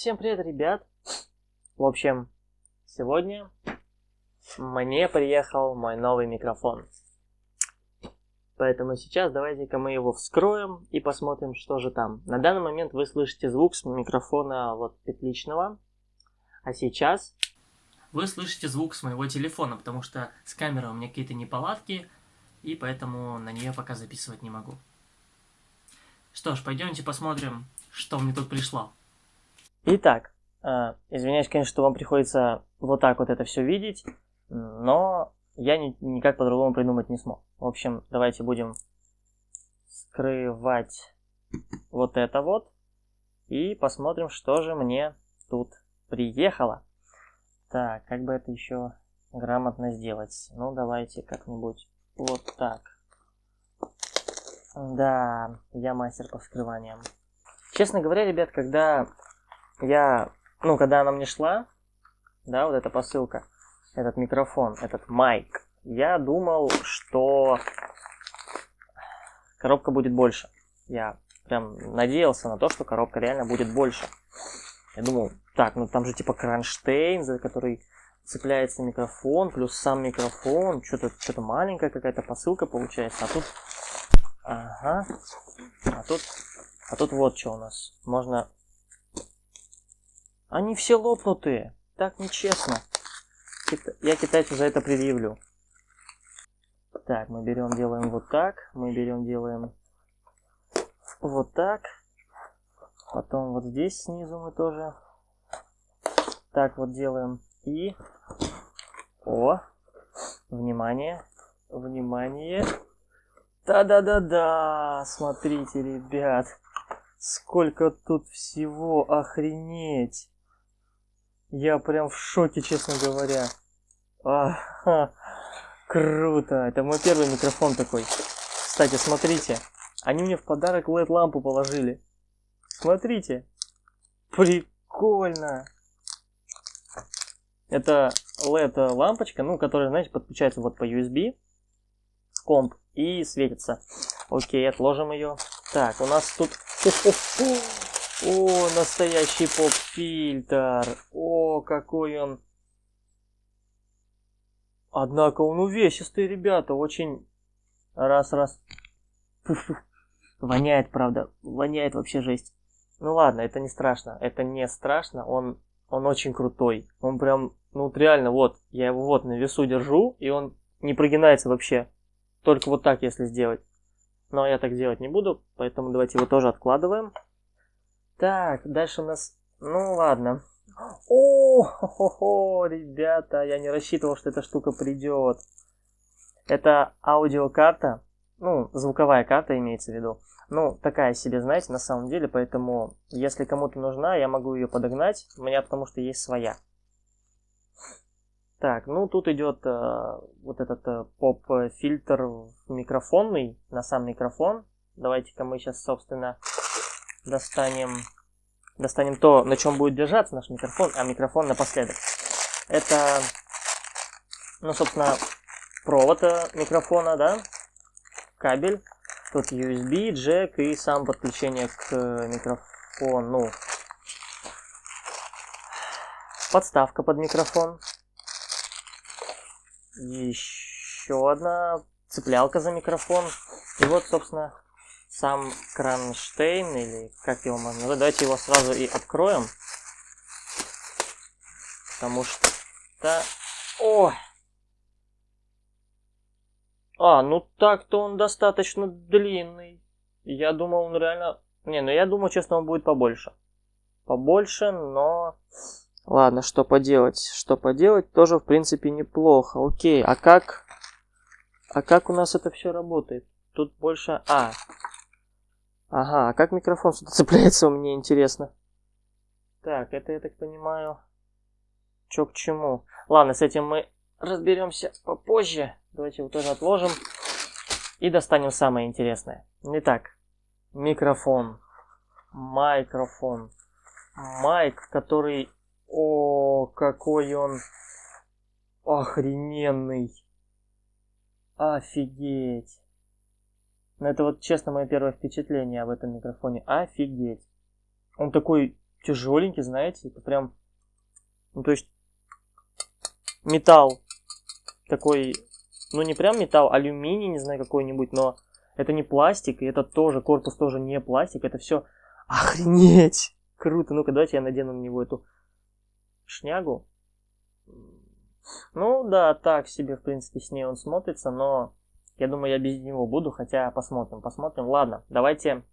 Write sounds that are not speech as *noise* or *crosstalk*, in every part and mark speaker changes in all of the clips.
Speaker 1: Всем привет, ребят! В общем, сегодня мне приехал мой новый микрофон. Поэтому сейчас давайте-ка мы его вскроем и посмотрим, что же там. На данный момент вы слышите звук с микрофона вот петличного. А сейчас вы слышите звук с моего телефона, потому что с камерой у меня какие-то неполадки, и поэтому на нее пока записывать не могу. Что ж, пойдемте посмотрим, что мне тут пришло. Итак, э, извиняюсь, конечно, что вам приходится вот так вот это все видеть, но я ни, никак по-другому придумать не смог. В общем, давайте будем скрывать вот это вот и посмотрим, что же мне тут приехало. Так, как бы это еще грамотно сделать? Ну, давайте как-нибудь вот так. Да, я мастер по вскрываниям. Честно говоря, ребят, когда я, ну, когда она мне шла, да, вот эта посылка, этот микрофон, этот майк, я думал, что коробка будет больше. Я прям надеялся на то, что коробка реально будет больше. Я думал, так, ну там же типа кронштейн, за который цепляется микрофон, плюс сам микрофон, что-то что маленькая какая-то посылка получается, а тут, ага, а тут, а тут вот что у нас, можно они все лопнутые. Так нечестно. Я китайцу за это предъявлю. Так, мы берем, делаем вот так. Мы берем, делаем вот так. Потом вот здесь снизу мы тоже так вот делаем. И... О! Внимание! Внимание! Да-да-да-да! Смотрите, ребят! Сколько тут всего! Охренеть! Я прям в шоке, честно говоря. Ага, круто. Это мой первый микрофон такой. Кстати, смотрите. Они мне в подарок LED-лампу положили. Смотрите. Прикольно. Это LED-лампочка, ну, которая, знаете, подключается вот по USB комп и светится. Окей, отложим ее. Так, у нас тут... О, настоящий поп-фильтр. О, какой он. Однако он увесистый, ребята. Очень... Раз-раз. Воняет, правда. Воняет вообще жесть. Ну ладно, это не страшно. Это не страшно. Он, он очень крутой. Он прям, ну реально, вот. Я его вот на весу держу, и он не прогинается вообще. Только вот так, если сделать. Но я так делать не буду, поэтому давайте его тоже откладываем. Так, дальше у нас... Ну, ладно. О, хо -хо ребята, я не рассчитывал, что эта штука придет. Это аудиокарта, ну, звуковая карта имеется в виду. Ну, такая себе, знаете, на самом деле, поэтому, если кому-то нужна, я могу ее подогнать. У меня потому что есть своя. Так, ну тут идет э, вот этот э, поп-фильтр микрофонный, на сам микрофон. Давайте-ка мы сейчас, собственно, достанем, достанем то, на чем будет держаться наш микрофон, а микрофон напоследок. Это, ну, собственно, провод э, микрофона, да, кабель. Тут USB, джек и сам подключение к микрофону. Подставка под микрофон. Еще одна цеплялка за микрофон. И вот, собственно, сам кронштейн, или как его можно назвать. Давайте его сразу и откроем. Потому что... О! А, ну так-то он достаточно длинный. Я думал, он реально... Не, ну я думаю, честно, он будет побольше. Побольше, но... Ладно, что поделать? Что поделать, тоже, в принципе, неплохо. Окей, а как... А как у нас это все работает? Тут больше... А, Ага, а как микрофон сюда *laughs* цепляется, мне интересно. Так, это я так понимаю. Чё к чему? Ладно, с этим мы разберемся попозже. Давайте его тоже отложим. И достанем самое интересное. Итак, микрофон. Микрофон. Майк, который... О, какой он охрененный. Офигеть. Но это вот честно мое первое впечатление об этом микрофоне. Офигеть. Он такой тяжеленький, знаете, это прям, ну то есть металл такой, ну не прям металл, алюминий, не знаю какой-нибудь, но это не пластик, и это тоже, корпус тоже не пластик, это все охренеть, круто, ну-ка давайте я надену на него эту шнягу. Ну да, так себе, в принципе, с ней он смотрится, но я думаю, я без него буду, хотя посмотрим, посмотрим. Ладно, давайте...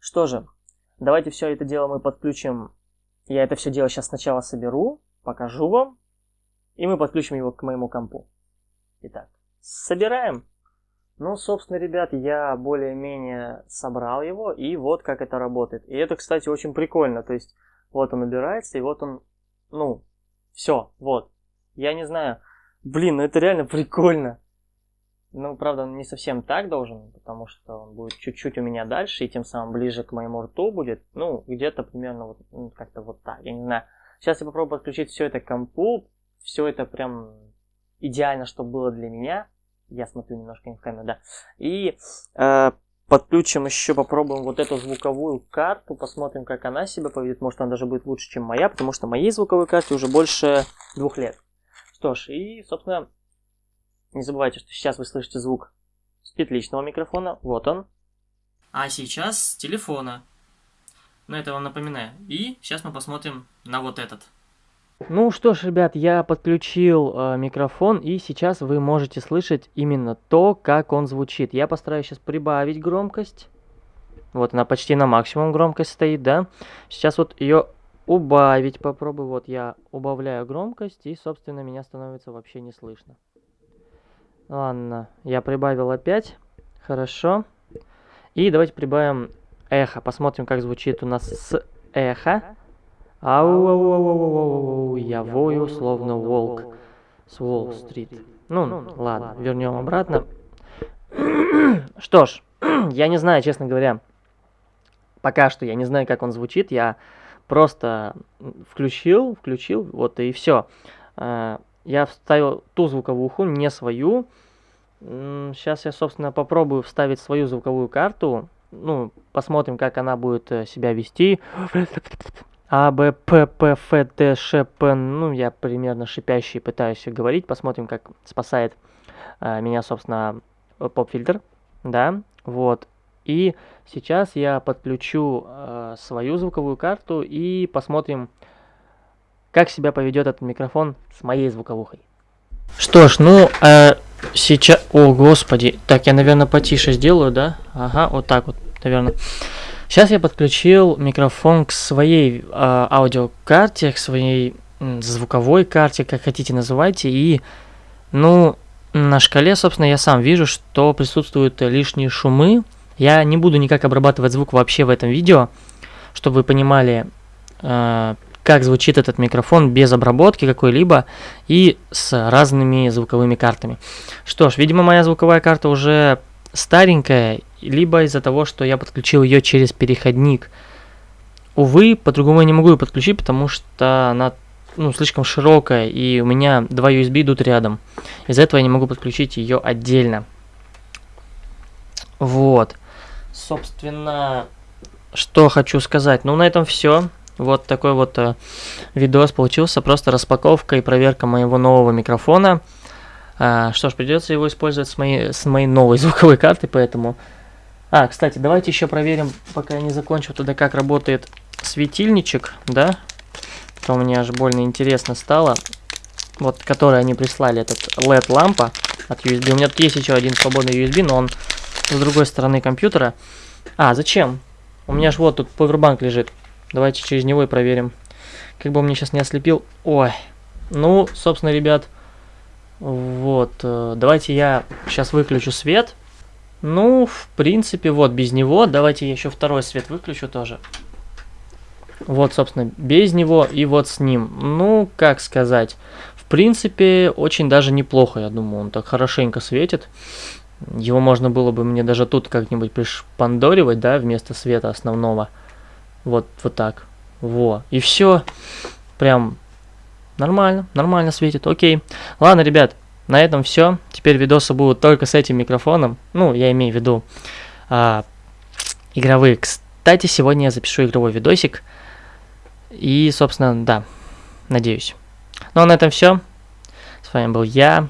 Speaker 1: Что же, давайте все это дело мы подключим. Я это все дело сейчас сначала соберу, покажу вам, и мы подключим его к моему компу. Итак, собираем. Ну, собственно, ребят, я более-менее собрал его, и вот как это работает. И это, кстати, очень прикольно. То есть, вот он убирается, и вот он, ну, все, вот. Я не знаю. Блин, ну это реально прикольно. Ну, правда, не совсем так должен, потому что он будет чуть-чуть у меня дальше, и тем самым ближе к моему рту будет. Ну, где-то примерно вот ну, как-то вот так, я не знаю. Сейчас я попробую подключить все это к компу. Все это прям идеально, чтобы было для меня. Я смотрю немножко не в камеру, да. И э, подключим еще, попробуем вот эту звуковую карту, посмотрим, как она себя поведет. Может, она даже будет лучше, чем моя, потому что моей звуковой карте уже больше двух лет. Что ж, и, собственно, не забывайте, что сейчас вы слышите звук с петличного микрофона. Вот он. А сейчас с телефона. Но это вам напоминаю. И сейчас мы посмотрим на вот этот. Ну что ж, ребят, я подключил э, микрофон, и сейчас вы можете слышать именно то, как он звучит. Я постараюсь сейчас прибавить громкость. Вот она почти на максимум громкость стоит, да. Сейчас вот ее убавить попробую. Вот я убавляю громкость, и, собственно, меня становится вообще не слышно. Ладно, я прибавил опять. Хорошо. И давайте прибавим эхо. Посмотрим, как звучит у нас с эхо. Ау, ау, ау, ау, ау, ау, я вою, словно волк с Уолл-стрит. Ну, ладно, вернем обратно. *clears throat* Что ж, *clears throat* я не знаю, честно говоря, пока что я не знаю, как он звучит. Я просто включил, включил, вот и все. Я вставил ту звуковую уху, не свою. Сейчас я, собственно, попробую вставить свою звуковую карту. Ну, посмотрим, как она будет э, себя вести. А, Б, П, П, Ф, Т, Ш, П. Ну, я примерно шипящий пытаюсь говорить. Посмотрим, как спасает а, меня, собственно, поп-фильтр. Да, вот. И сейчас я подключу э, свою звуковую карту и посмотрим, как себя поведет этот микрофон с моей звуковухой. Что ж, ну, э, сейчас... О, господи. Так, я, наверное, потише сделаю, да? Ага, вот так вот, наверное. Сейчас я подключил микрофон к своей э, аудиокарте, к своей звуковой карте, как хотите называйте. И, ну, на шкале, собственно, я сам вижу, что присутствуют лишние шумы. Я не буду никак обрабатывать звук вообще в этом видео, чтобы вы понимали, э, как звучит этот микрофон без обработки какой-либо и с разными звуковыми картами. Что ж, видимо, моя звуковая карта уже старенькая, либо из-за того, что я подключил ее через переходник. Увы, по-другому я не могу ее подключить, потому что она ну, слишком широкая, и у меня два USB идут рядом. Из-за этого я не могу подключить ее отдельно. Вот. Собственно, что хочу сказать. Ну, на этом все. Вот такой вот э, видос получился, просто распаковка и проверка моего нового микрофона. А, что ж, придется его использовать с моей, с моей новой *laughs* звуковой карты, поэтому... А, кстати, давайте еще проверим, пока я не закончил туда, как работает светильничек, да? То мне аж больно интересно стало. Вот, который они прислали, этот LED-лампа от USB. У меня тут есть еще один свободный USB, но он с другой стороны компьютера. А, зачем? У меня же вот тут повербанк лежит. Давайте через него и проверим. Как бы он мне сейчас не ослепил. Ой. Ну, собственно, ребят, вот. Э, давайте я сейчас выключу свет. Ну, в принципе, вот без него. Давайте я еще второй свет выключу тоже. Вот, собственно, без него и вот с ним. Ну, как сказать. В принципе, очень даже неплохо, я думаю. Он так хорошенько светит. Его можно было бы мне даже тут как-нибудь пришпандоривать, да, вместо света основного. Вот, вот так. Во. И все. Прям нормально, нормально светит. Окей. Ладно, ребят, на этом все. Теперь видосы будут только с этим микрофоном. Ну, я имею в виду а, игровые. кстати, сегодня я запишу игровой видосик. И, собственно, да, надеюсь. Ну а на этом все. С вами был я,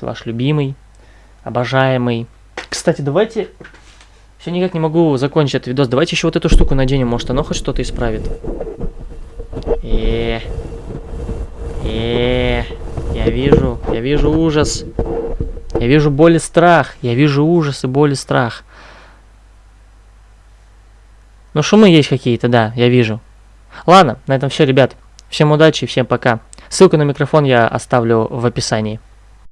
Speaker 1: ваш любимый, обожаемый. Кстати, давайте... Все никак не могу закончить этот видос. Давайте еще вот эту штуку наденем, может оно хоть что-то исправит. Э, э, я вижу, я вижу ужас. Я вижу боль и страх. Я вижу ужас и боль и страх. Ну, шумы есть какие-то, да, я вижу. Ладно, на этом все, ребят. Всем удачи, всем пока. Ссылку на микрофон я оставлю в описании.